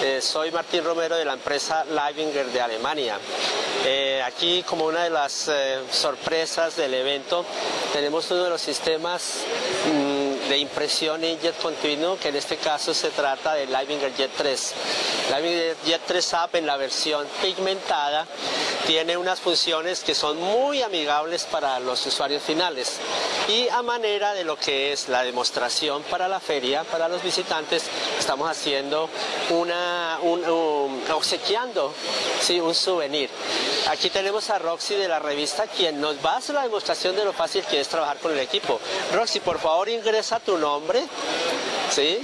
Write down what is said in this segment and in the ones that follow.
Eh, soy Martín Romero de la empresa Leibinger de Alemania. Eh, aquí como una de las eh, sorpresas del evento tenemos uno de los sistemas mm, de impresión jet continuo que en este caso se trata del Leibinger Jet 3. Leibinger Jet 3 Up en la versión pigmentada tiene unas funciones que son muy amigables para los usuarios finales y a manera de lo que es la demostración para la feria, para los visitantes, estamos haciendo una, obsequiando ¿sí? un souvenir. Aquí tenemos a Roxy de la revista quien nos va a hacer la demostración de lo fácil que es trabajar con el equipo. Roxy, por favor ingresa tu nombre. ¿Sí?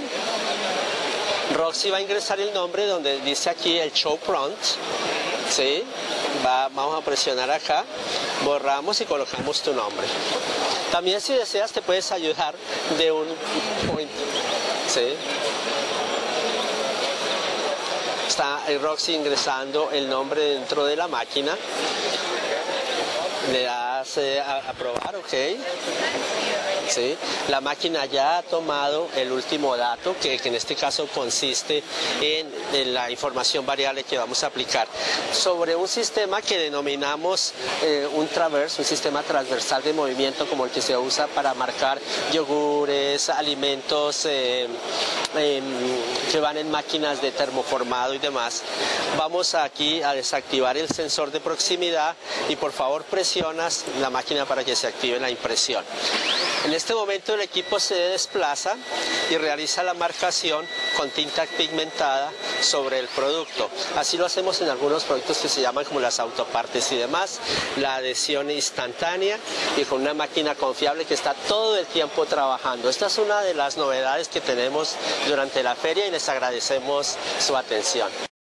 Roxy va a ingresar el nombre donde dice aquí el show front. ¿Sí? vamos a presionar acá, borramos y colocamos tu nombre. También si deseas te puedes ayudar de un point. ¿sí? Está Roxy ingresando el nombre dentro de la máquina. Le das a, a probar, ok. La máquina ya ha tomado el último dato, que, en este caso consiste en, la información variable que vamos a aplicar sobre un sistema que denominamos eh, un traverse, un sistema transversal de movimiento como el que se usa para marcar yogures, alimentos eh, que van en máquinas de termoformado y demás. Vamos aquí a desactivar el sensor de proximidad y por favor presionas la máquina para que se active la impresión. Este momento el equipo se desplaza y realiza la marcación con tinta pigmentada sobre el producto. Así lo hacemos en algunos productos que se llaman como las autopartes y demás, la adhesión instantánea y con una máquina confiable que está todo el tiempo trabajando. Esta es una de las novedades que tenemos durante la feria y les agradecemos su atención.